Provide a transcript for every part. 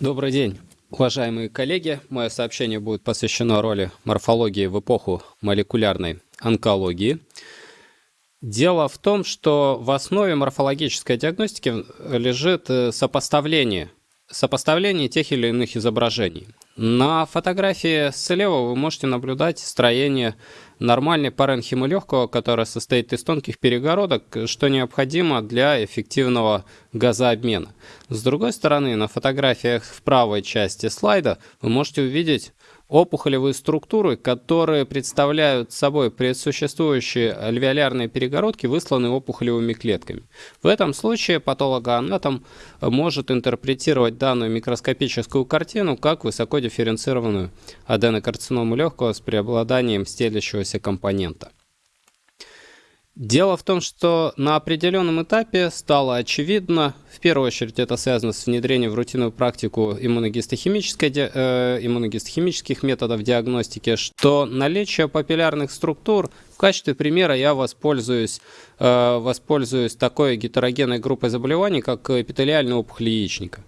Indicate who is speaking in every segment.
Speaker 1: Добрый день, уважаемые коллеги. Мое сообщение будет посвящено роли морфологии в эпоху молекулярной онкологии. Дело в том, что в основе морфологической диагностики лежит э, сопоставление, сопоставление тех или иных изображений. На фотографии слева вы можете наблюдать строение нормальной паренхимы легкого, которая состоит из тонких перегородок, что необходимо для эффективного газообмена. С другой стороны, на фотографиях в правой части слайда вы можете увидеть опухолевые структуры, которые представляют собой предсуществующие альвеолярные перегородки, высланные опухолевыми клетками. В этом случае патологоанатом может интерпретировать данную микроскопическую картину как высокодифференцированную аденокарциному легкого с преобладанием стелящегося компонента. Дело в том, что на определенном этапе стало очевидно, в первую очередь это связано с внедрением в рутинную практику иммуногистохимической, э, иммуногистохимических методов диагностики, что наличие папиллярных структур, в качестве примера я воспользуюсь, э, воспользуюсь такой гетерогенной группой заболеваний, как эпителиальная опухоль яичника.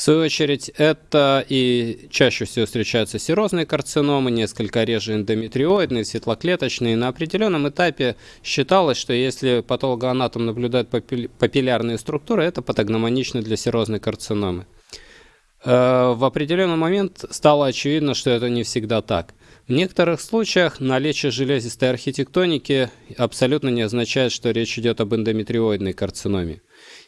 Speaker 1: В свою очередь, это и чаще всего встречаются серозные карциномы, несколько реже эндометриоидные, светлоклеточные. На определенном этапе считалось, что если патологоанатом наблюдает папиллярные структуры, это патогномонично для серозной карциномы. Э, в определенный момент стало очевидно, что это не всегда так. В некоторых случаях наличие железистой архитектоники абсолютно не означает, что речь идет об эндометриоидной карциноме.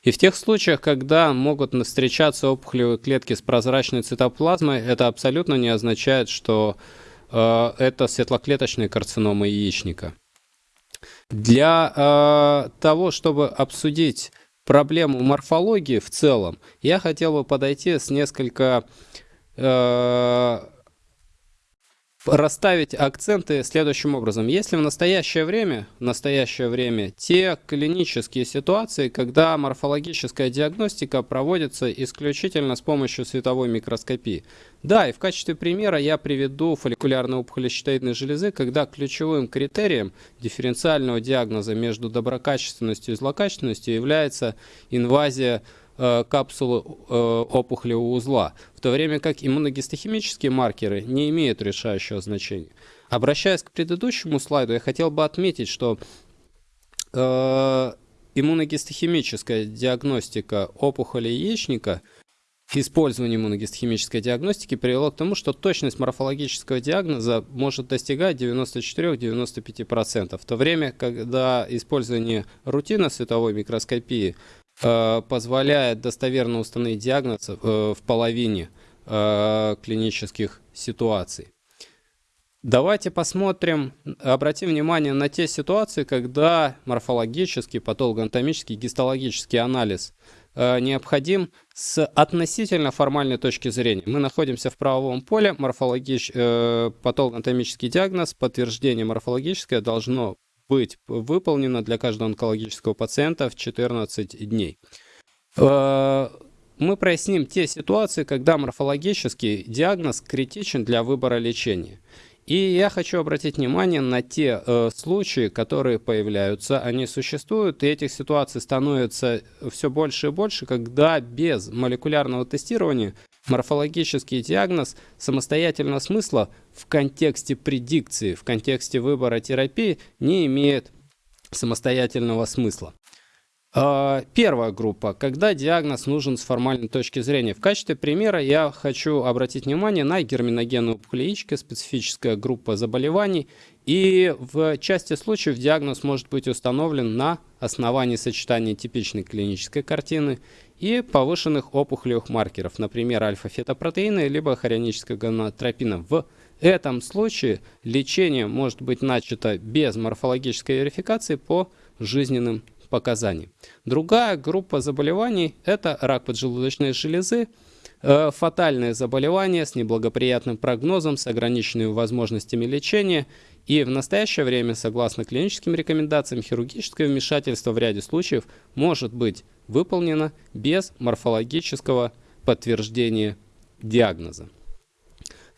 Speaker 1: И в тех случаях, когда могут встречаться опухолевые клетки с прозрачной цитоплазмой, это абсолютно не означает, что э, это светлоклеточная карцинома яичника. Для э, того, чтобы обсудить проблему морфологии в целом, я хотел бы подойти с несколько э, расставить акценты следующим образом. Если в настоящее время, в настоящее время те клинические ситуации, когда морфологическая диагностика проводится исключительно с помощью световой микроскопии. Да, и в качестве примера я приведу фолликулярную опухоль щитовидной железы, когда ключевым критерием дифференциального диагноза между доброкачественностью и злокачественностью является инвазия Э, капсулы э, опухолевого узла, в то время как иммуногистохимические маркеры не имеют решающего значения. Обращаясь к предыдущему слайду, я хотел бы отметить, что э, иммуногистохимическая диагностика опухоли яичника Использование иммуногистохимической диагностики привело к тому, что точность морфологического диагноза может достигать 94-95%, в то время, когда использование рутинно световой микроскопии позволяет достоверно установить диагноз э, в половине э, клинических ситуаций. Давайте посмотрим, обратим внимание на те ситуации, когда морфологический, патологоанатомический, гистологический анализ необходим с относительно формальной точки зрения. Мы находимся в правовом поле, морфологич... патологоанатомический диагноз, подтверждение морфологическое должно быть выполнено для каждого онкологического пациента в 14 дней. Э, мы проясним те ситуации, когда морфологический диагноз критичен для выбора лечения. И я хочу обратить внимание на те э, случаи, которые появляются, они существуют, и этих ситуаций становится все больше и больше, когда без молекулярного тестирования морфологический диагноз самостоятельно смысла в контексте предикции, в контексте выбора терапии не имеет самостоятельного смысла. А, первая группа, когда диагноз нужен с формальной точки зрения. В качестве примера я хочу обратить внимание на герминогенную опухоль яички, специфическая группа заболеваний. И в части случаев диагноз может быть установлен на основании сочетания типичной клинической картины и повышенных опухолевых маркеров, например, альфа-фетопротеина либо хорионического гонотропина. В этом случае лечение может быть начато без морфологической верификации по жизненным показаний. Другая группа заболеваний – это рак поджелудочной железы, э, фатальное заболевание с неблагоприятным прогнозом, с ограниченными возможностями лечения. И в настоящее время, согласно клиническим рекомендациям, хирургическое вмешательство в ряде случаев может быть выполнено без морфологического подтверждения диагноза.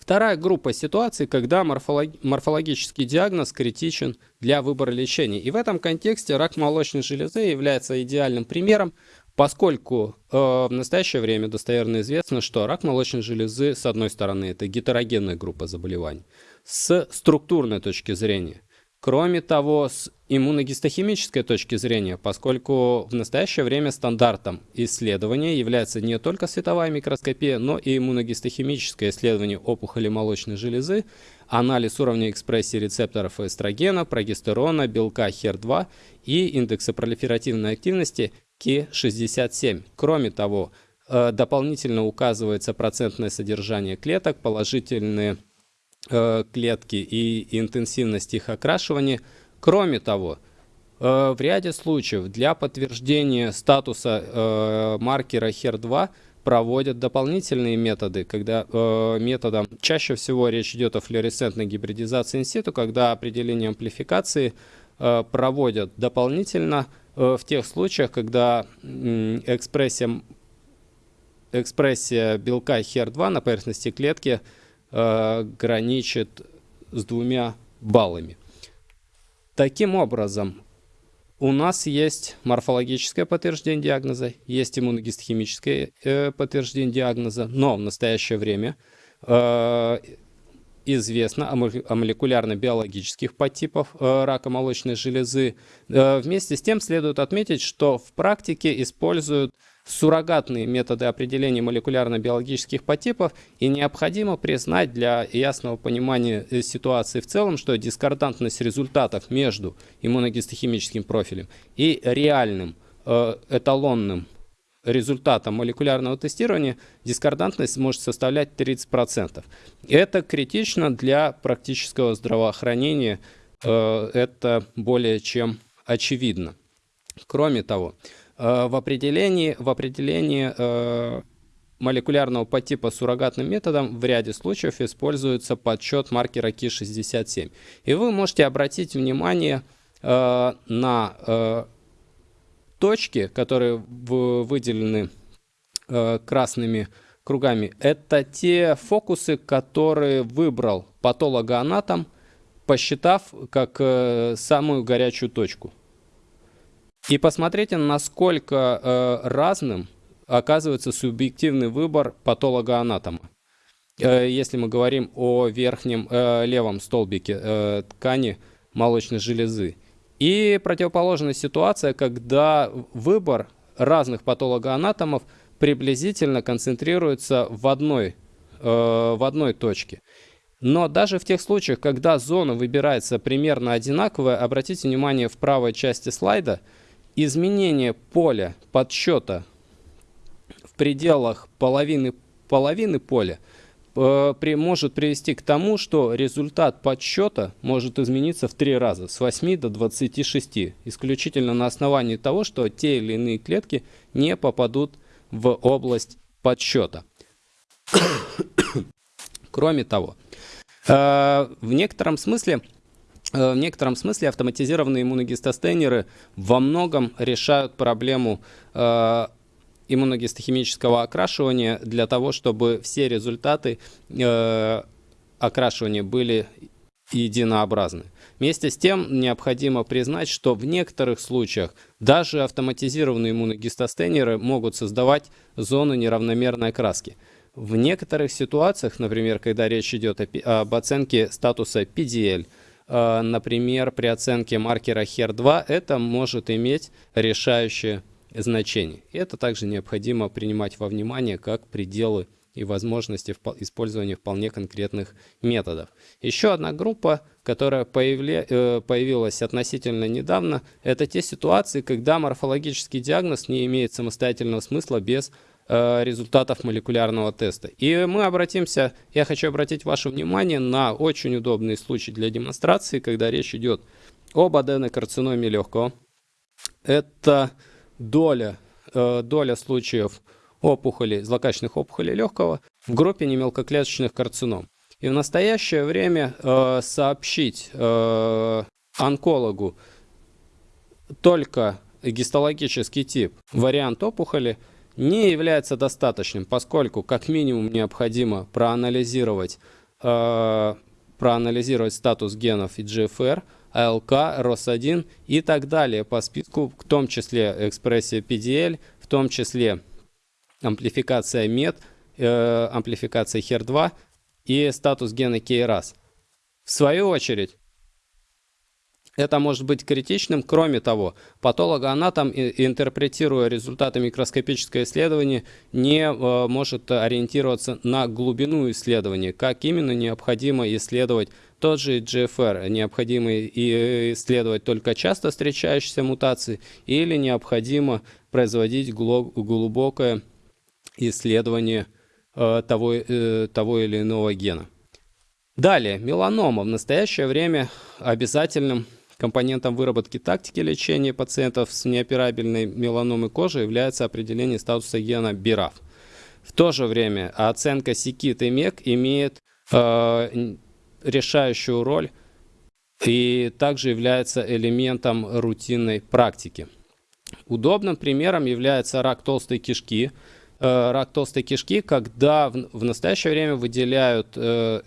Speaker 1: Вторая группа ситуаций, когда морфолог... морфологический диагноз критичен для выбора лечения. И в этом контексте рак молочной железы является идеальным примером, Поскольку э, в настоящее время достоверно известно, что рак молочной железы, с одной стороны, это гетерогенная группа заболеваний, с структурной точки зрения. Кроме того, с иммуногистохимической точки зрения, поскольку в настоящее время стандартом исследования является не только световая микроскопия, но и иммуногистохимическое исследование опухоли молочной железы, анализ уровня экспрессии рецепторов эстрогена, прогестерона, белка HER2 и индекса пролиферативной активности Ки-67. Кроме того, э, дополнительно указывается процентное содержание клеток, положительные э, клетки и интенсивность их окрашивания. Кроме того, э, в ряде случаев для подтверждения статуса маркера HER2 проводят дополнительные методы, когда э, методом чаще всего речь идет о флуоресцентной гибридизации инситу, когда определение амплификации э, проводят дополнительно Э, в тех случаях, когда экспрессия, экспрессия белка HER2 на поверхности клетки э, граничит с двумя баллами. Таким образом, у нас есть морфологическое подтверждение диагноза, есть иммуногистохимическое э, подтверждение диагноза, но в настоящее время э, известно о молекулярно-биологических подтипах э, рака молочной железы. Вместе с тем следует отметить, что в практике используют суррогатные методы определения молекулярно-биологических подтипов, и необходимо признать для ясного понимания э, ситуации в целом, что дискордантность результатов между иммуногистохимическим профилем и реальным эталонным результатом молекулярного тестирования дискордантность может составлять 30%. Это критично для практического здравоохранения, э, это более чем очевидно. Кроме того, э, в определении, в определении э, молекулярного подтипа суррогатным методом в ряде случаев используется подсчет маркера Ки67. И вы можете обратить внимание на точки, которые выделены э, красными кругами, это те фокусы, которые выбрал патологоанатом, посчитав как э, самую горячую точку. И посмотрите, насколько э, разным оказывается субъективный выбор патологоанатома. Э, если мы говорим о верхнем э, левом столбике э, ткани молочной железы. И противоположная ситуация, когда выбор разных патологоанатомов приблизительно концентрируется в одной, э, в одной точке. Но даже в тех случаях, когда зона выбирается примерно одинаковая, обратите внимание в правой части слайда, изменение поля подсчета в пределах половины, половины поля – Э, при, может привести к тому, что результат подсчета может измениться в три раза, с 8 до 26, исключительно на основании того, что те или иные клетки не попадут в область подсчета. Кроме того, э, в некотором смысле в некотором смысле автоматизированные иммуногистостейнеры во многом решают проблему иммуногистохимического окрашивания для того, чтобы все результаты э, окрашивания были единообразны. Вместе с тем необходимо признать, что в некоторых случаях даже автоматизированные иммуногистостейнеры могут создавать зоны неравномерной окраски. В некоторых ситуациях, например, когда речь идет об оценке статуса PDL, э, например, при оценке маркера HER2, это может иметь решающее значений. И это также необходимо принимать во внимание как пределы и возможности использования вполне конкретных методов. Еще одна группа, которая. Э, появилась относительно недавно, это те ситуации, когда морфологический диагноз не имеет самостоятельного смысла без э, результатов молекулярного теста. И мы обратимся, я хочу обратить ваше внимание на очень удобный случай для демонстрации, когда речь идет об аденокарциноме легкого. Это доля, э, доля случаев опухолей, злокачественных опухолей легкого в группе немелкоклеточных карцином. И в настоящее время э, сообщить э, онкологу только гистологический тип, вариант опухоли, не является достаточным, поскольку как минимум необходимо проанализировать, э, проанализировать статус генов EGFR, АЛК, РОС1 и так далее по списку, в том числе экспрессия PDL, в том числе амплификация MET, э, амплификация HER2 и статус гена KRAS. В свою очередь, это может быть критичным. Кроме того, патологоанатом, интерпретируя результаты микроскопического исследования, не э, может ориентироваться на глубину исследования, как именно необходимо исследовать тот же GFR, необходимо исследовать только часто встречающиеся мутации или необходимо производить глубокое исследование э, того, э, того или иного гена. Далее, меланома в настоящее время обязательным Компонентом выработки тактики лечения пациентов с неоперабельной меланомой кожи является определение статуса гена BRAF. В то же время оценка СИКИТ и МЕК имеет э, решающую роль и также является элементом рутинной практики. Удобным примером является рак толстой кишки. Э, рак толстой кишки, когда в, в настоящее время выделяют э,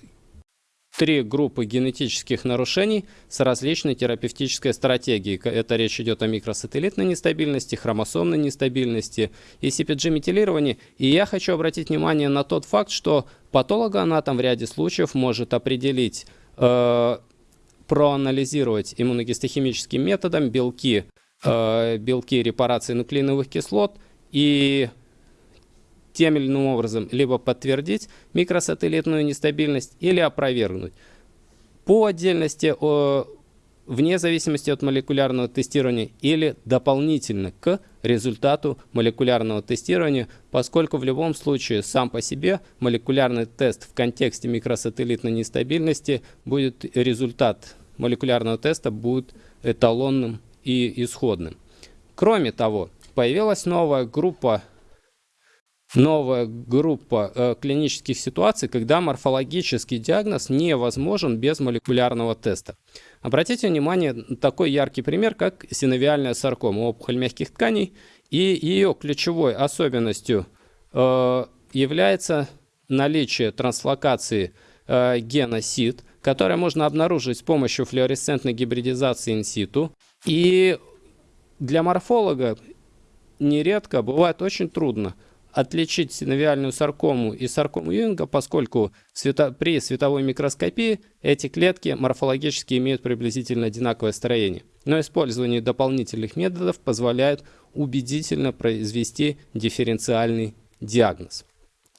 Speaker 1: три группы генетических нарушений с различной терапевтической стратегией. Это речь идет о микросателлитной нестабильности, хромосомной нестабильности и CPG-метилировании. И я хочу обратить внимание на тот факт, что патологоанатом в ряде случаев может определить, э, проанализировать иммуногистохимическим методом белки, э, белки репарации нуклеиновых кислот и тем или иным образом либо подтвердить микросателлитную нестабильность или опровергнуть. По отдельности, вне зависимости от молекулярного тестирования или дополнительно к результату молекулярного тестирования, поскольку в любом случае сам по себе молекулярный тест в контексте микросателлитной нестабильности будет результат молекулярного теста будет эталонным и исходным. Кроме того, появилась новая группа новая группа э, клинических ситуаций, когда морфологический диагноз невозможен без молекулярного теста. Обратите внимание на такой яркий пример, как синовиальная саркома, опухоль мягких тканей, и ее ключевой особенностью э, является наличие транслокации э, гена СИД, которое можно обнаружить с помощью флуоресцентной гибридизации инситу. И для морфолога нередко бывает очень трудно – отличить синовиальную саркому и саркому Юинга, поскольку свето, при световой микроскопии эти клетки морфологически имеют приблизительно одинаковое строение. Но использование дополнительных методов позволяет убедительно произвести дифференциальный диагноз.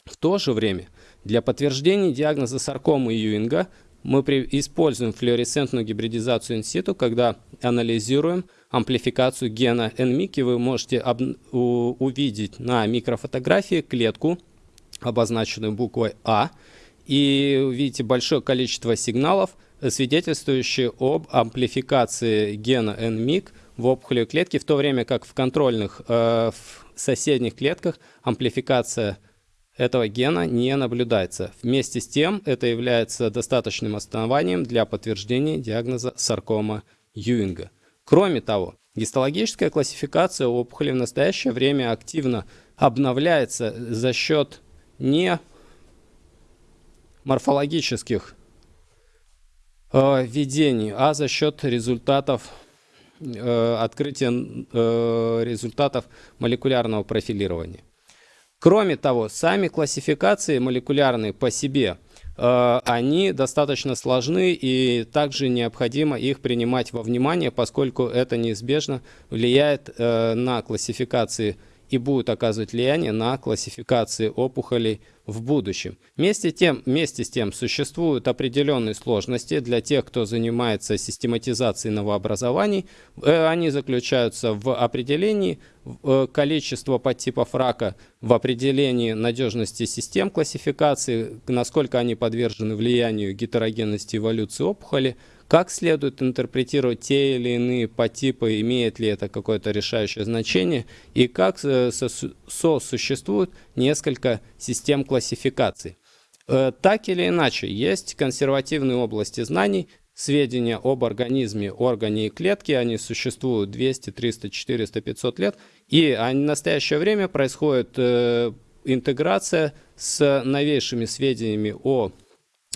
Speaker 1: В то же время для подтверждения диагноза саркомы Юинга мы используем флуоресцентную гибридизацию инситу, когда анализируем амплификацию гена NMIC, и вы можете увидеть на микрофотографии клетку, обозначенную буквой А, и увидите большое количество сигналов, свидетельствующие об амплификации гена NMIC в опухолевой клетке, в то время как в контрольных э, в соседних клетках амплификация этого гена не наблюдается. Вместе с тем, это является достаточным основанием для подтверждения диагноза саркома Юинга. Кроме того, гистологическая классификация опухоли в настоящее время активно обновляется за счет не морфологических э, видений, а за счет результатов э, открытия э, результатов молекулярного профилирования. Кроме того, сами классификации молекулярные по себе – Э, они достаточно сложны и также необходимо их принимать во внимание, поскольку это неизбежно влияет э, на классификации и будет оказывать влияние на классификации опухолей в будущем. Вместе, тем, вместе с тем существуют определенные сложности для тех, кто занимается систематизацией новообразований. Э, они заключаются в определении э, количества подтипов рака, в определении надежности систем классификации, насколько они подвержены влиянию гетерогенности эволюции опухоли, как следует интерпретировать те или иные подтипы, имеет ли это какое-то решающее значение, и как э, сосуществуют несколько систем классификации. Э, так или иначе, есть консервативные области знаний, сведения об организме, органе и клетке, они существуют 200, 300, 400, 500 лет, и в настоящее время происходит э, интеграция с новейшими сведениями о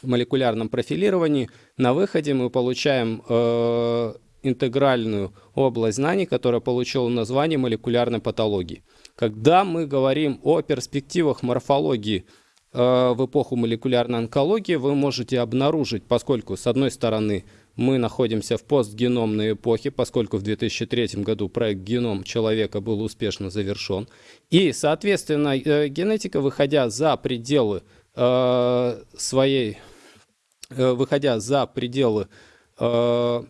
Speaker 1: молекулярном профилировании, на выходе мы получаем э, интегральную область знаний, которая получила название молекулярной патологии. Когда мы говорим о перспективах морфологии э, в эпоху молекулярной онкологии, вы можете обнаружить, поскольку с одной стороны мы находимся в постгеномной эпохе, поскольку в 2003 году проект «Геном человека» был успешно завершен. И, соответственно, э, генетика, выходя за пределы э, своей, выходя за пределы э,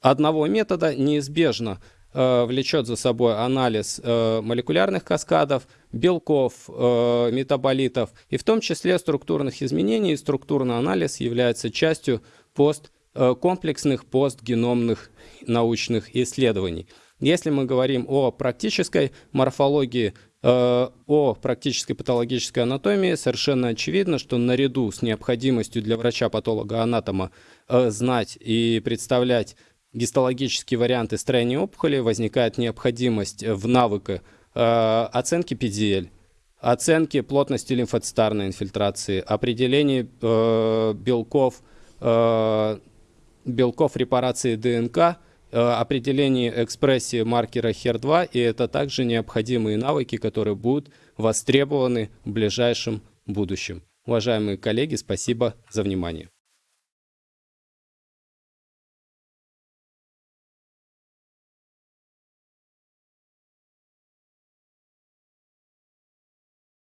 Speaker 1: одного метода, неизбежно э, влечет за собой анализ э, молекулярных каскадов, белков, э, метаболитов, и в том числе структурных изменений. Структурный анализ является частью пост, э, комплексных постгеномных научных исследований. Если мы говорим о практической морфологии, э, о практической патологической анатомии, совершенно очевидно, что наряду с необходимостью для врача-патолога-анатома э, знать и представлять гистологические варианты строения опухоли, возникает необходимость в навыке оценки PDL, оценки плотности лимфоцитарной инфильтрации, определения белков, Э, белков репарации ДНК, э, определение экспрессии маркера HER2, и это также необходимые навыки, которые будут востребованы в ближайшем будущем. Уважаемые коллеги, спасибо за внимание.